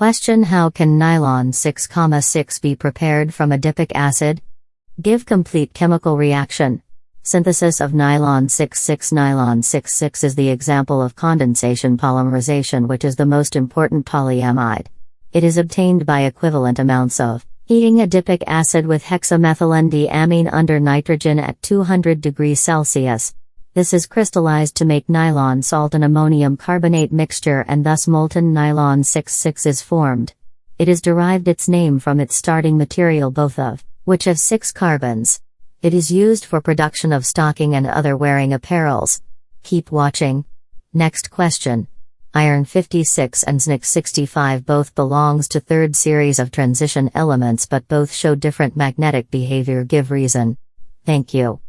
Question How can nylon 6,6 be prepared from adipic acid? Give complete chemical reaction. Synthesis of nylon 6,6 Nylon 6,6 is the example of condensation polymerization, which is the most important polyamide. It is obtained by equivalent amounts of heating adipic acid with hexamethylene under nitrogen at 200 degrees Celsius. This is crystallized to make nylon salt and ammonium carbonate mixture and thus molten nylon 6,6 is formed. It is derived its name from its starting material both of which have six carbons. It is used for production of stocking and other wearing apparels. Keep watching. Next question. Iron 56 and zinc 65 both belongs to third series of transition elements but both show different magnetic behavior give reason. Thank you.